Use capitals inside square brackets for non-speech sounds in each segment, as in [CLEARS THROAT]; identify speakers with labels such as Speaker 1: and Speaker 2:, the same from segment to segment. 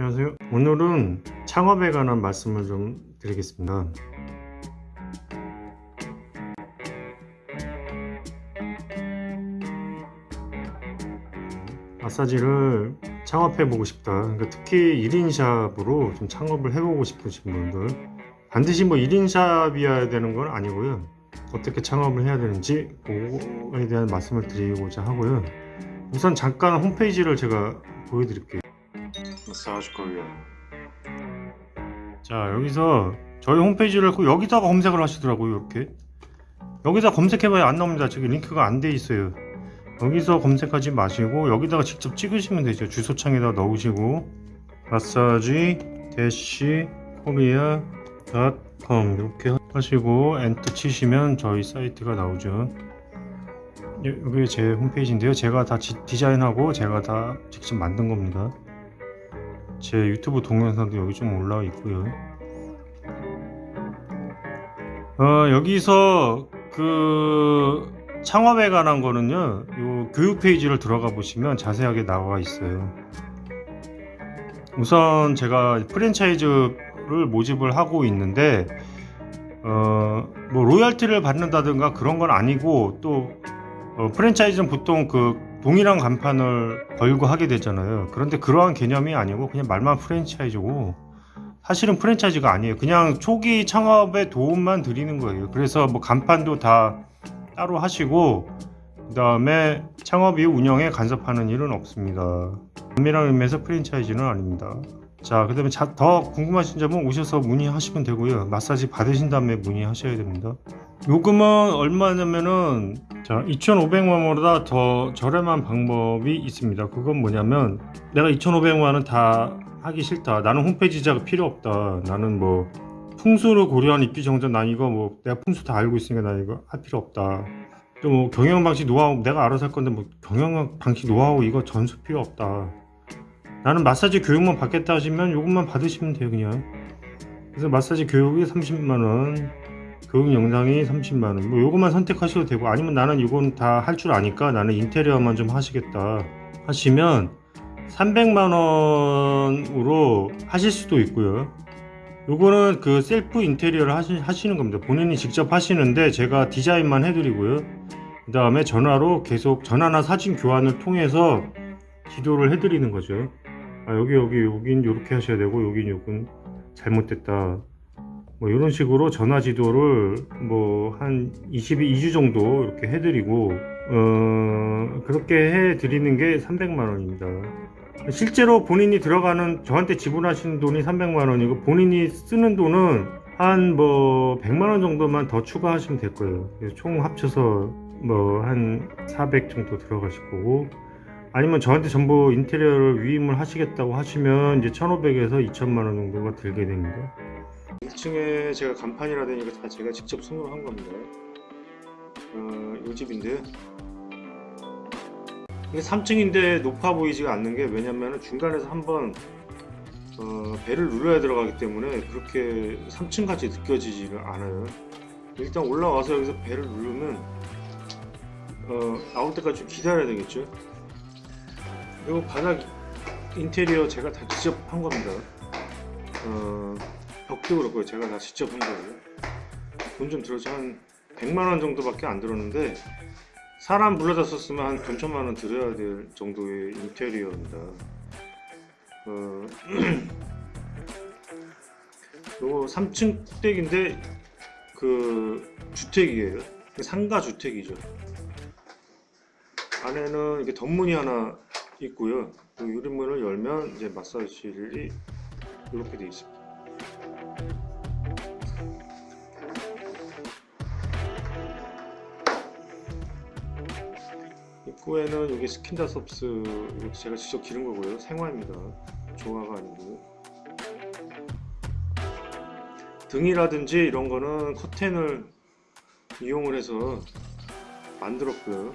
Speaker 1: 안녕하세요. 오늘은 창업에 관한 말씀을 좀 드리겠습니다. 마사지를 창업해 보고 싶다. 그러니까 특히 1인 샵으로 좀 창업을 해보고 싶으신 분들 반드시 뭐 1인 샵이어야 되는 건 아니고요. 어떻게 창업을 해야 되는지 그거에 대한 말씀을 드리고자 하고요. 우선 잠깐 홈페이지를 제가 보여드릴게요. Massage Korea. 자 여기서 저희 홈페이지를 그 여기다가 검색을 하시더라고요 이렇게. 여기다 검색해봐야 안 나옵니다. 저기 링크가 안 돼 있어요. 여기서 검색하지 마시고 여기다가 직접 찍으시면 되죠. 주소창에다 넣으시고. massage dash korea dot com. 이렇게 하시고 엔터 치시면 저희 사이트가 나오죠. 예, 여기 제 홈페이지인데요. 제가 다 지- 디자인하고 제가 다 직접 만든 겁니다 제 유튜브 동영상도 여기 좀 올라와 있고요. 어, 여기서 그 창업에 관한 거는요, 요 교육 페이지를 들어가 보시면 자세하게 나와 있어요. 우선 제가 프랜차이즈를 모집을 하고 있는데, 어, 뭐 로열티를 받는다든가 그런 건 아니고 또 어, 프랜차이즈는 보통 그 동일한 간판을 걸고 하게 되잖아요. 그런데 그러한 개념이 아니고 그냥 말만 프랜차이즈고 사실은 프랜차이즈가 아니에요. 그냥 초기 창업에 도움만 드리는 거예요. 그래서 뭐 간판도 다 따로 하시고 그 다음에 창업 이후 운영에 간섭하는 일은 없습니다. 엄밀한 의미에서 프랜차이즈는 아닙니다. 자, 그 다음에 더 궁금하신 점은 오셔서 문의하시면 되고요. 마사지 받으신 다음에 문의하셔야 됩니다. 요금은 얼마냐면은 자 2,500만원보다 더 저렴한 방법이 있습니다. 그건 뭐냐면 내가 2,500만원 다 하기 싫다. 나는 홈페이지 작업 필요 없다. 나는 뭐 풍수를 고려한 입기 정전 난 이거 뭐 내가 풍수 다 알고 있으니까 나 이거 할 필요 없다. 또 뭐 경영 방식 노하우 내가 알아서 할 건데 뭐 경영 방식 노하우 이거 전수 필요 없다. 나는 마사지 교육만 받겠다 하시면 요것만 받으시면 돼요 그냥. 그래서 마사지 교육이 30만원 교육 영상이 30만원. 뭐 요것만 선택하셔도 되고 아니면 나는 이건 다 할 줄 아니까 나는 인테리어만 좀 하시겠다 하시면 300만원으로 하실 수도 있고요. 요거는 그 셀프 인테리어를 하시, 하시는 겁니다. 본인이 직접 하시는데 제가 디자인만 해드리고요. 그 다음에 전화로 계속 전화나 사진 교환을 통해서 지도를 해드리는 거죠 아, 여기 여기 여긴 요렇게 하셔야 되고 여긴 요건 잘못됐다. 뭐 이런 식으로 전화 지도를 뭐 한 22주 정도 이렇게 해드리고 어 그렇게 해드리는 게 300만 원입니다. 실제로 본인이 들어가는 저한테 지불하시는 돈이 300만 원이고 본인이 쓰는 돈은 한 뭐 100만 원 정도만 더 추가하시면 될 거예요. 총 합쳐서 뭐 한 400 정도 들어가실 거고 아니면 저한테 전부 인테리어를 위임을 하시겠다고 하시면 이제 1500에서 2000만 원 정도가 들게 됩니다 1층에 제가 간판이라든가 다 제가 직접 손으로 한 겁니다. 어, 이 집인데요. 이게 3층인데 높아 보이지가 않는 게 왜냐면 중간에서 한번 어, 배를 눌러야 들어가기 때문에 그렇게 3층 같이 느껴지지가 않아요. 일단 올라와서 여기서 배를 누르면 어, 나올 때까지 좀 기다려야 되겠죠. 그리고 바닥 인테리어 제가 다 직접 한 겁니다. 어, 벽도 그렇고요. 제가 다 직접 한 거예요. 돈 좀 들어서 한 100만원 정도밖에 안 들었는데 사람 불러다 썼으면 한 돈천만원 들어야 될 정도의 인테리어입니다. 어, [CLEARS THROAT] 요거 3층 댁인데 그 주택이에요. 상가 주택이죠. 안에는 이렇게 덧문이 하나 있고요. 그 유리문을 열면 이제 마사지실이 이렇게 되어 있습니다. 입구에는 여기 스킨다섭스 제가 직접 기른 거고요. 생화입니다. 조화가 아니고. 등이라든지 이런 거는 커튼을 이용을 해서 만들었고요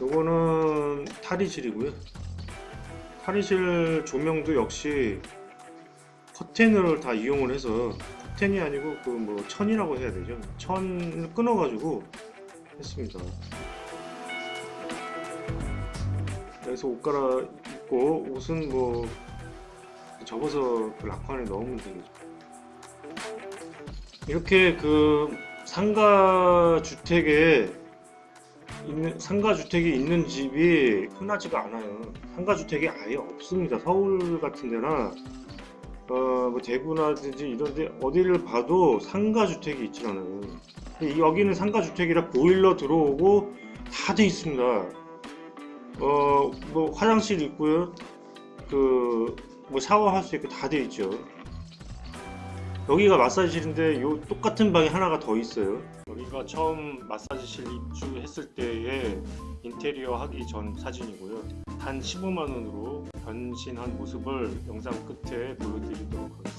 Speaker 1: 요거는 탈의실이고요. 탈의실 조명도 역시 커튼을 다 이용을 해서 커튼이 아니고 그 뭐 천이라고 해야 되죠? 천을 끊어 가지고 했습니다. 여기서 옷 갈아입고 옷은 뭐 접어서 그 락판에 넣으면 되죠. 이렇게 그 상가 주택에 있는 상가 주택이 있는 집이 흔하지가 않아요. 상가 주택이 아예 없습니다. 서울 같은 데나 어, 뭐 대구나든지 이런데 어디를 봐도 상가 주택이 있질 않아요. 여기는 상가 주택이라 보일러 들어오고 다 돼 있습니다. 어, 뭐 화장실 있고요. 그 뭐 샤워할 수 있고 다 돼 있죠. 여기가 마사지실인데 요 똑같은 방이 하나가 더 있어요. 여기가 처음 마사지실 입주했을 때의 인테리어 하기 전 사진이고요. 단 15만 원으로 변신한 모습을 영상 끝에 보여드리도록 하겠습니다.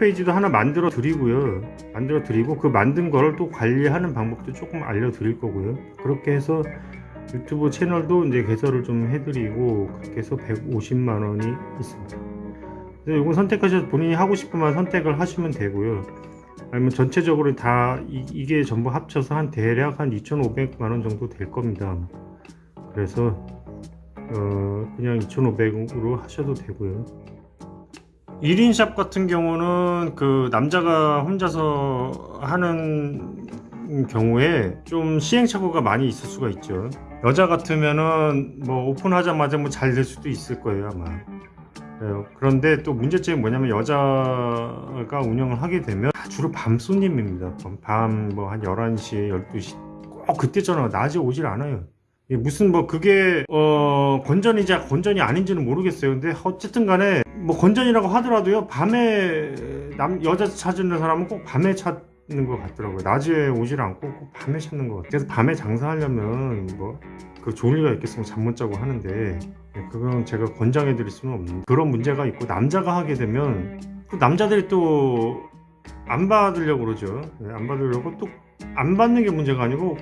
Speaker 1: 페이지도 하나 만들어 드리고요. 만들어 드리고 그 만든 거를 또 관리하는 방법도 조금 알려 드릴 거고요. 그렇게 해서 유튜브 채널도 이제 개설을 좀 해드리고 그렇게 해서 150만 원이 있습니다. 그래서 이거 선택하셔서 본인이 하고 싶으면 선택을 하시면 되고요. 아니면 전체적으로 다 이, 게 전부 합쳐서 한 대략 한 2,500만 원 정도 될 겁니다. 그래서 어, 그냥 2,500으로 하셔도 되고요. 1인 샵 같은 경우는 그 남자가 혼자서 하는 경우에 좀 시행착오가 많이 있을 수가 있죠. 여자 같으면은 뭐 오픈하자마자 뭐 잘 될 수도 있을 거예요 아마. 예, 그런데 또 문제점이 뭐냐면 여자가 운영을 하게 되면 다 주로 밤 손님입니다. 밤 뭐 한 11시, 12시 꼭 그때 전화 낮에 오질 않아요. 예, 무슨 뭐 그게 어 건전이자 건전이 아닌지는 모르겠어요. 근데 어쨌든 간에 뭐 건전이라고 하더라도요. 밤에 남 여자 찾는 사람은 꼭 밤에 찾는 것 같더라고요. 낮에 오질 않고 꼭 밤에 찾는 것 같아요. 그래서 밤에 장사하려면 뭐그 리가 있겠으면 잠 못 자고 하는데 예, 그건 제가 권장해 드릴 수는 없는 그런 문제가 있고 남자가 하게 되면 또 남자들이 또 안 받으려고 그러죠. 예, 안 받으려고 또 안 받는 게 문제가 아니고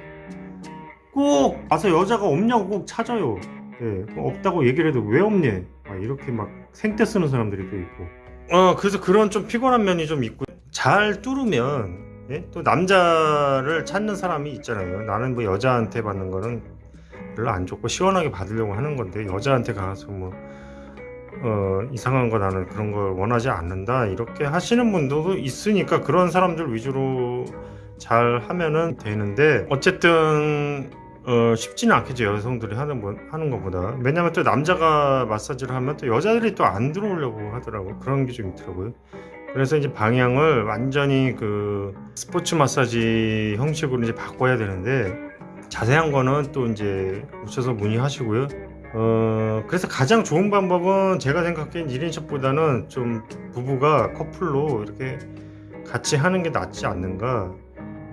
Speaker 1: 꼭 와서 여자가 없냐고 꼭 찾아요. 예, 뭐 없다고 얘기를 해도 왜 없니? 막 이렇게 막 생떼 쓰는 사람들이 또 있고. 어, 그래서 그런 좀 피곤한 면이 좀 있고. 잘 뚫으면 예? 또 남자를 찾는 사람이 있잖아요. 나는 뭐 여자한테 받는 거는 별로 안 좋고 시원하게 받으려고 하는 건데 여자한테 가서 뭐 어, 이상한 거 나는 그런 걸 원하지 않는다 이렇게 하시는 분들도 있으니까 그런 사람들 위주로 잘 하면은 되는데 어쨌든 어, 쉽지는 않겠죠 여성들이 하는 거, 하는 것보다. 왜냐면 또 남자가 마사지를 하면 또 여자들이 또 안 들어오려고 하더라고. 그런 게 좀 있더라고요. 그래서 이제 방향을 완전히 그 스포츠 마사지 형식으로 이제 바꿔야 되는데 자세한 거는 또 이제 오셔서 문의하시고요. 어 그래서 가장 좋은 방법은 제가 생각하기엔 1인샵보다는 좀 부부가 커플로 이렇게 같이 하는 게 낫지 않는가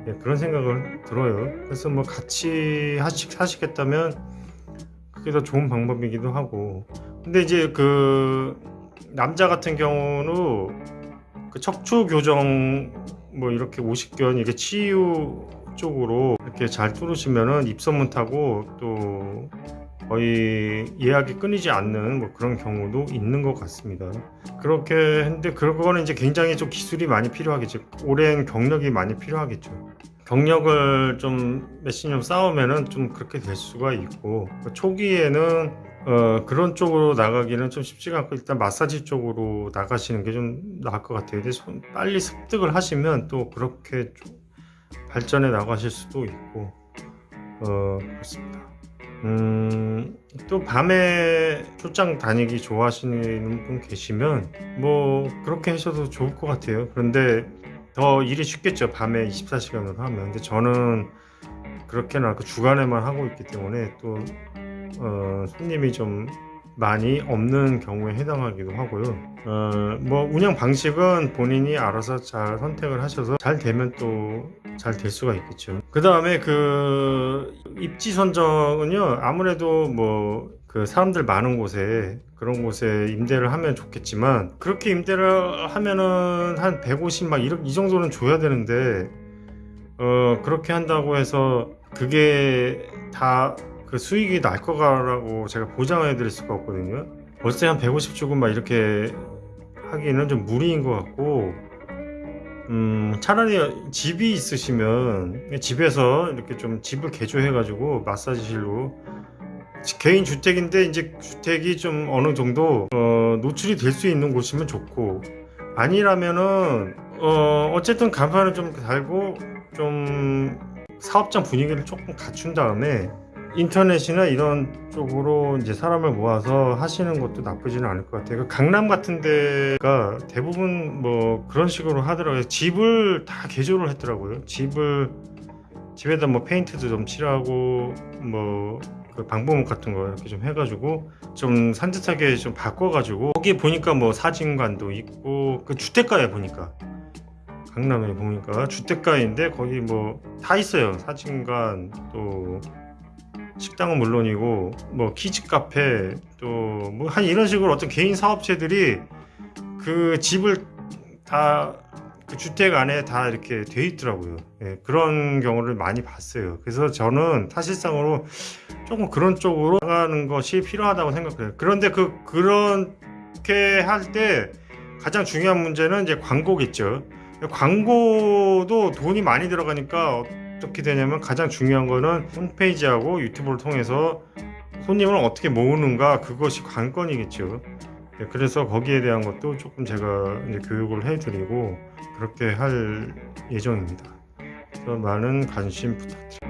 Speaker 1: 예, 그런 생각을 들어요. 그래서 뭐 같이 하시, 하시겠다면 그게 더 좋은 방법이기도 하고. 근데 이제 그 남자 같은 경우는 그 척추 교정 뭐 이렇게 오십견 이게 치유 쪽으로 이렇게 잘 뚫으시면은 입소문 타고 또 거의 예약이 끊이지 않는 뭐 그런 경우도 있는 것 같습니다. 그렇게 했는데 그거는 이제 굉장히 좀 기술이 많이 필요하겠죠. 오랜 경력이 많이 필요하겠죠. 경력을 좀 몇십 년 쌓으면은 좀 그렇게 될 수가 있고 초기에는 어, 그런 쪽으로 나가기는 좀 쉽지가 않고 일단 마사지 쪽으로 나가시는 게 좀 나을 것 같아요. 근데 손- 빨리 습득을 하시면 또 그렇게 좀 발전해 나가실 수도 있고 어, 그렇습니다. 음, 또 밤에 출장 다니기 좋아하시는 분 계시면 뭐 그렇게 하셔도 좋을 것 같아요. 그런데 더 일이 쉽겠죠. 밤에 24시간으로 하면. 근데 저는 그렇게는 않고 주간에만 하고 있기 때문에 또 어, 손님이 좀 많이 없는 경우에 해당하기도 하고요. 어, 뭐 운영 방식은 본인이 알아서 잘 선택을 하셔서 잘 되면 또 잘 될 수가 있겠죠. 그 다음에 그 입지 선정은요 아무래도 뭐 그 사람들 많은 곳에 그런 곳에 임대를 하면 좋겠지만 그렇게 임대를 하면은 한 150 막 이 정도는 줘야 되는데 어 그렇게 한다고 해서 그게 다 그 수익이 날 거라고 제가 보장해 드릴 수가 없거든요. 월세 한 150 주고 막 이렇게 하기는 좀 무리인 것 같고 음 차라리 집이 있으시면 집에서 이렇게 좀 집을 개조해 가지고 마사지실로 개인 주택인데 이제 주택이 좀 어느 정도 어, 노출이 될 수 있는 곳이면 좋고 아니라면은 어 어쨌든 간판을 좀 달고 좀 사업장 분위기를 조금 갖춘 다음에 인터넷이나 이런 쪽으로 이제 사람을 모아서 하시는 것도 나쁘지는 않을 것 같아요. 그 강남 같은 데가 대부분 뭐 그런 식으로 하더라고요. 집을 다 개조를 했더라고요. 집을 집에다 뭐 페인트도 좀 칠하고 뭐 그 방범목 같은 거 이렇게 좀 해가지고 좀 산뜻하게 좀 바꿔가지고 거기 보니까 뭐 사진관도 있고 그 주택가에 보니까 강남에 보니까 주택가인데 거기 뭐 다 있어요 사진관 또 식당은 물론이고 뭐 키즈 카페 또 뭐 한 이런 식으로 어떤 개인 사업체들이 그 집을 다 그 주택 안에 다 이렇게 돼 있더라고요. 예, 그런 경우를 많이 봤어요. 그래서 저는 사실상으로 조금 그런 쪽으로 나가는 것이 필요하다고 생각해요. 그런데 그 그렇게 할 때 가장 중요한 문제는 이제 광고겠죠. 광고도 돈이 많이 들어가니까 어떻게 되냐면 가장 중요한 거는 홈페이지하고 유튜브를 통해서 손님을 어떻게 모으는가 그것이 관건이겠죠. 네, 그래서 거기에 대한 것도 조금 제가 교육을 해드리고 그렇게 할 예정입니다. 그래서 많은 관심 부탁드립니다.